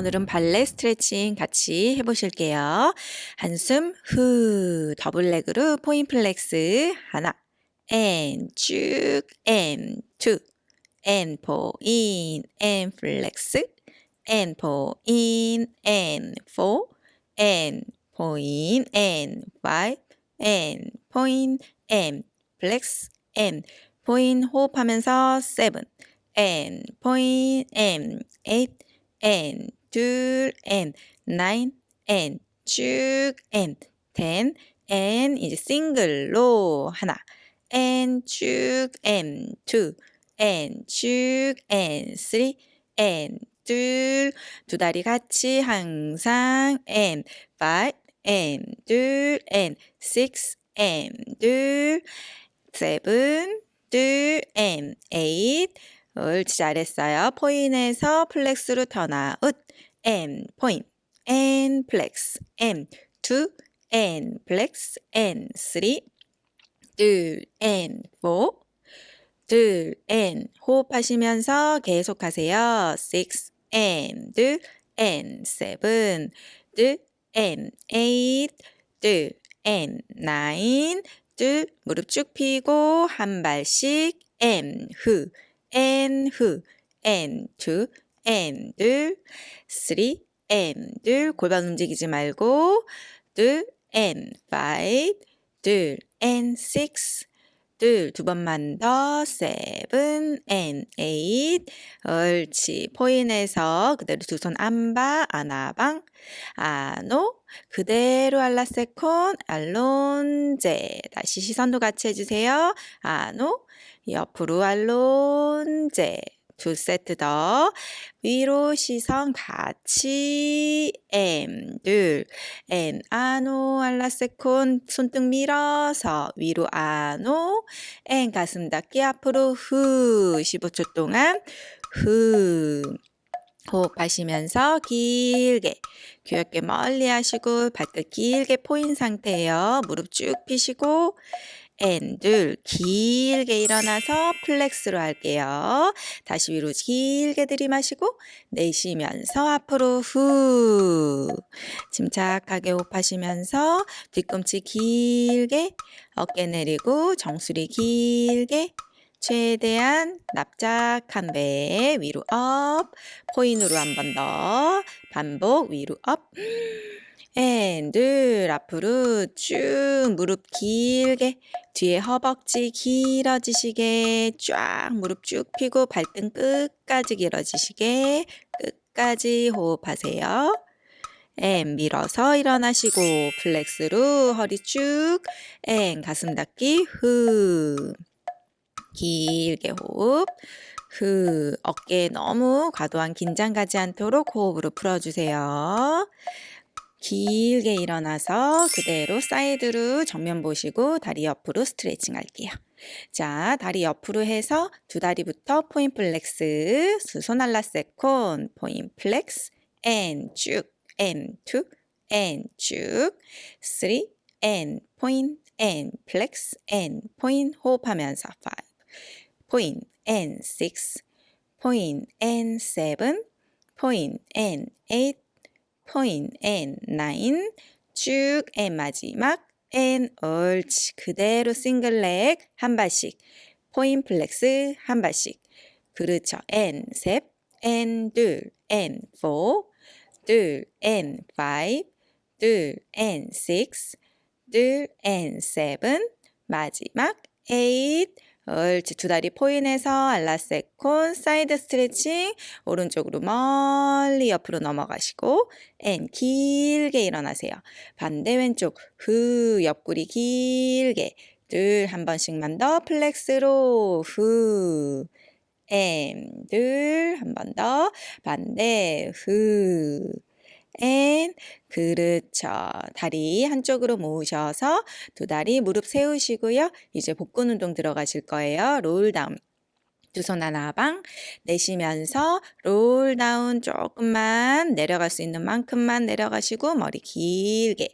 오늘은 발레 스트레칭 같이 해보실게요. 한숨 후 double leg로 point flex 하나 and 쭉 and two and point and flex and point and four and point and five and point and flex and point 호흡하면서 seven and 포인 and eight and 둘 and nine and 쭉 and ten and 이제 싱글로 하나 and 쭉 and two and 쭉 and three and 둘, 두 다리 같이 항상 and five and 둘 and six and 둘 seven 둘 and eight 옳지 잘했어요. 포인에서 플렉스로 턴아웃 and point and flex and two and flex and three 둘 and four 둘 and 호흡하시면서 계속하세요. six and 둘 and seven 둘 and eight 둘 and nine 둘 무릎 쭉 펴고 한 발씩 and 후 and 후 and two and 둘 three and 둘 골반 움직이지 말고 둘 and five 둘 and six 둘, 두 번만 더, seven and eight. 옳지. 포인에서 그대로 두 손 안바, 아나방, 아노. 그대로 알라세콘, 알론제. 다시 시선도 같이 해주세요. 아노. 옆으로 알론제. 두 세트 더. 위로 시선 같이. M. 아노 알라세콘. 손등 밀어서 위로 아노. M 가슴 닫기 앞으로 후. 15초 동안 후. 호흡하시면서 길게 귀 어깨 멀리 하시고 발끝 길게 포인 상태예요. 무릎 쭉 펴시고 and 둘 길게 일어나서 flex로 할게요. 다시 위로 길게 들이마시고 내쉬면서 앞으로 후 침착하게 호흡하시면서 뒤꿈치 길게 어깨 내리고 정수리 길게 최대한 납작한 배 위로 up point로 한 번 더 반복 위로 up and, 둘, 앞으로 쭉 무릎 길게 뒤에 허벅지 길어지시게 쫙 무릎 쭉 펴고 발등 끝까지 길어지시게 끝까지 호흡하세요. and 밀어서 일어나시고 flex로 허리 쭉 and 가슴 닫기 후 길게 호흡 흐 어깨에 너무 과도한 긴장 가지 않도록 호흡으로 풀어주세요. 길게 일어나서 그대로 사이드로 정면 보시고 다리 옆으로 스트레칭 할게요. 자, 다리 옆으로 해서 두 다리부터 point flex, 두 손 à la seconde, point flex, and 쭉, and two, and 쭉, three, and point, and flex, and point 호흡하면서 5, point N6, point N7, point N8, point N9, 쭉 N 마지막 N 얼치 그대로 single leg 한 발씩, point flex 한 발씩. 그렇죠. and 셋, and 둘, and 4, 둘, and 5, 둘, and 6, 둘, and 7, 마지막 8, 옳지. 두 다리 point해서 à la seconde 사이드 스트레칭 오른쪽으로 멀리 옆으로 넘어가시고 and 길게 일어나세요. 반대 왼쪽 후 옆구리 길게 둘 한 번씩만 더 flex로 후 and 둘 한 번 더 반대 후 and 그렇죠. 다리 한쪽으로 모으셔서 두 다리 무릎 세우시고요. 이제 복근 운동 들어가실 거예요. roll down. 두 손 en avant 내쉬면서 roll down 조금만 내려갈 수 있는 만큼만 내려가시고 머리 길게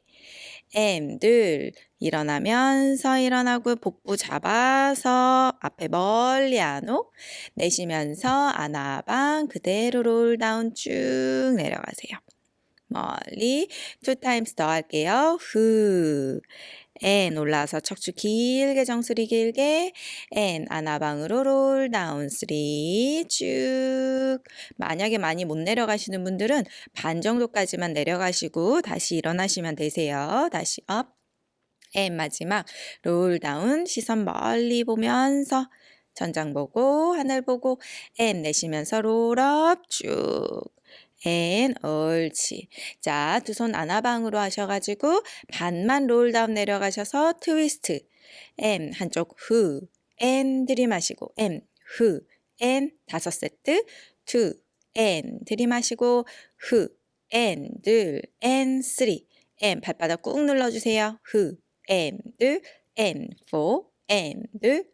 and 둘, 일어나면서 일어나고 복부 잡아서 앞에 멀리 en haut 내쉬면서 en avant 그대로 roll down 쭉 내려가세요. 멀리 two times 더 할게요. 후. and 올라서 척추 길게 정수리 길게. and en avant으로 roll down three 쭉. 만약에 많이 못 내려가시는 분들은 반 정도까지만 내려가시고 다시 일어나시면 되세요. 다시 up and 마지막. roll down 시선 멀리 보면서 천장 보고 하늘 보고 and 내쉬면서 roll up 쭉 and 옳지. 자, 두 손 en avant으로 하셔가지고 반만 roll down 내려가셔서 트위스트. 앤 한쪽 후. 앤 들이마시고 앤 후. 앤 다섯 세트. 투. 앤 들이마시고 후. 앤 둘. 앤 쓰리. and 발바닥 꾹 눌러주세요. 후. and 둘. and four. and 둘.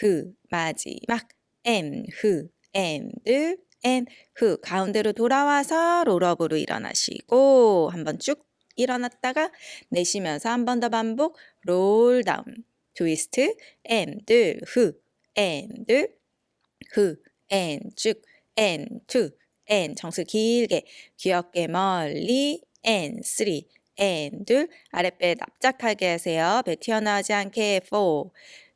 후. 마지막. and 후. and 둘. and 후 가운데로 돌아와서 roll up으로 일어나시고 한번 쭉 일어났다가 내쉬면서 한 번 더 반복 롤 다운 트위스트 앤둘후앤둘후앤쭉앤투앤 정수 길게 귀 어깨 멀리 and three and 둘 아랫배 납작하게 하세요. 배 튀어나오지 않게 포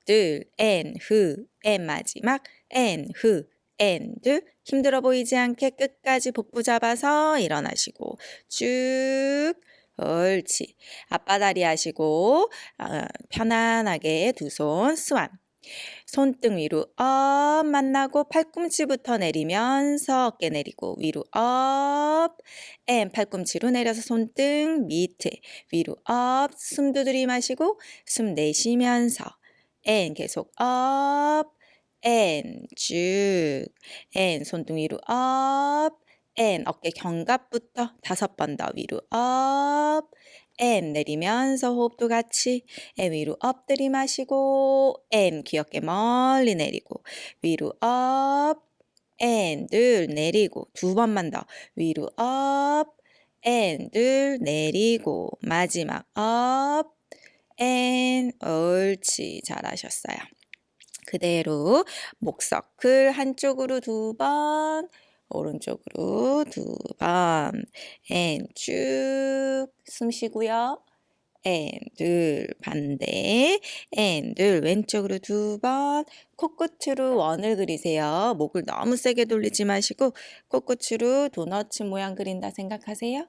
둘앤후앤 마지막 앤후 앤둘 힘들어 보이지 않게 끝까지 복부 잡아서 일어나시고 쭉 옳지. 아빠다리 하시고 어, 편안하게 두 손 swan. 손등 위로 up 만나고 팔꿈치부터 내리면서 어깨 내리고 위로 up and 팔꿈치로 내려서 손등 밑에 위로 up 숨도 들이마시고 숨 내쉬면서 and 계속 up and 쭉 and 손등 위로 up and 어깨 견갑부터 다섯 번 더 위로 up and 내리면서 호흡도 같이 and 위로 up 들이마시고 and 귀 어깨 멀리 내리고 위로 up and 둘 내리고 두 번만 더 위로 up and 둘 내리고 마지막 up and 옳지 잘하셨어요. 그대로 목서클 한쪽으로 두 번, 오른쪽으로 두 번, 앤쭉숨 쉬고요. 앤둘 반대, 앤둘 왼쪽으로 두 번, 코끝으로 원을 그리세요. 목을 너무 세게 돌리지 마시고 코끝으로 도너츠 모양 그린다 생각하세요.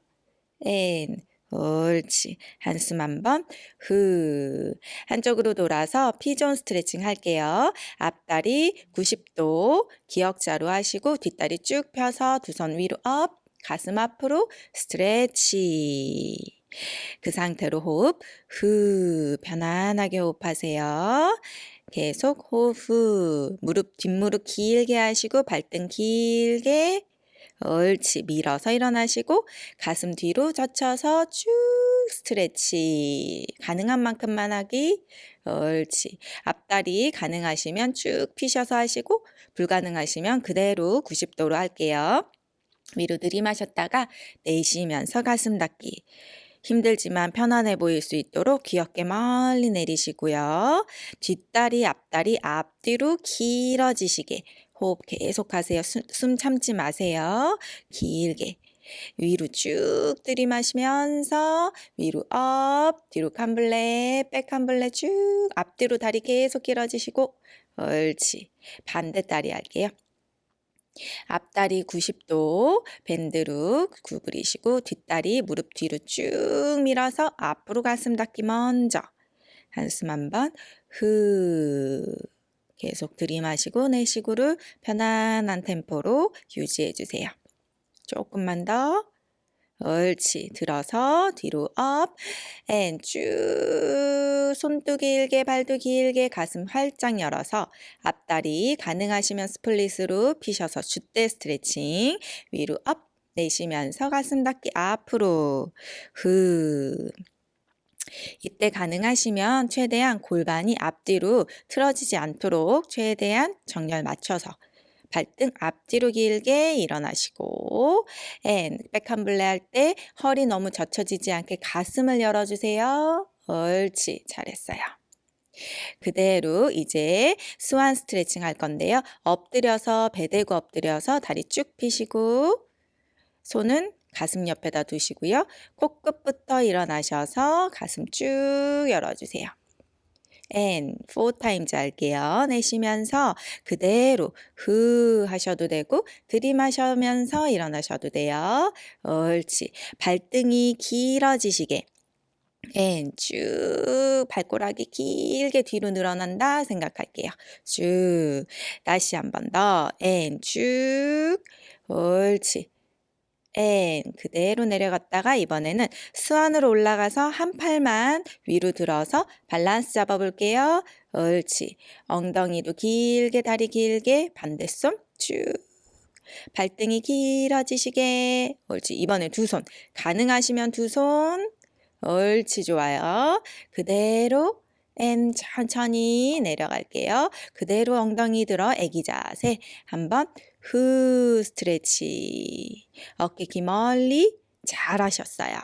and 옳지. 한숨 한번 후. 한쪽으로 돌아서 pigeon 스트레칭 할게요. 앞다리 90도 기역자로 하시고 뒷다리 쭉 펴서 두 손 위로 up. 가슴 앞으로 stretch. 그 상태로 호흡 후. 편안하게 호흡하세요. 계속 호흡 후. 무릎 뒷무릎 길게 하시고 발등 길게 옳지. 밀어서 일어나시고 가슴 뒤로 젖혀서 쭉 스트레치. 가능한 만큼만 하기. 옳지. 앞다리 가능하시면 쭉 피셔서 하시고 불가능하시면 그대로 90도로 할게요. 위로 들이마셨다가 내쉬면서 가슴 닫기. 힘들지만 편안해 보일 수 있도록 귀 어깨 멀리 내리시고요. 뒷다리, 앞다리, 앞뒤로 길어지시게 호흡 계속 하세요. 숨 참지 마세요. 길게. 위로 쭉 들이마시면서 위로 up, 뒤로 cambré, back cambré 쭉 앞뒤로 다리 계속 길어지시고 옳지. 반대 다리 할게요. 앞다리 90도 bend로 구부리시고 뒷다리 무릎 뒤로 쭉 밀어서 앞으로 가슴 닫기 먼저 한숨 한번 후 계속 들이마시고 내쉬고를 편안한 템포로 유지해 주세요. 조금만 더. 옳지. 들어서 뒤로 up. and 쭉 손도 길게 발도 길게 가슴 활짝 열어서 앞다리 가능하시면 split으로 피셔서 jeté 스트레칭 위로 up 내쉬면서 가슴 닫기 앞으로 후 이때 가능하시면 최대한 골반이 앞뒤로 틀어지지 않도록 최대한 정렬 맞춰서 발등 앞뒤로 길게 일어나시고 and back cambré 할 때 허리 너무 젖혀지지 않게 가슴을 열어주세요. 옳지. 잘했어요. 그대로 이제 스완 스트레칭 할 건데요. 엎드려서 배 대고 엎드려서 다리 쭉 펴시고 손은 가슴 옆에다 두시고요. 코끝부터 일어나셔서 가슴 쭉 열어주세요. And four times 할게요. 내쉬면서 그대로 후 하셔도 되고 들이마시면서 일어나셔도 돼요. 옳지. 발등이 길어지시게 and 쭉 발꼬락이 길게 뒤로 늘어난다 생각할게요. 쭉 다시 한 번 더 and 쭉 옳지. And 그대로 내려갔다가 이번에는 스완으로 올라가서 한 팔만 위로 들어서 밸런스 잡아볼게요. 옳지. 엉덩이도 길게 다리 길게 반대손 쭉 발등이 길어지시게 옳지. 이번에 두 손 가능하시면 두 손 옳지 좋아요. 그대로 and 천천히 내려갈게요. 그대로 엉덩이 들어 애기 자세 한번 후 stretch 어깨 귀 멀리 잘 하셨어요.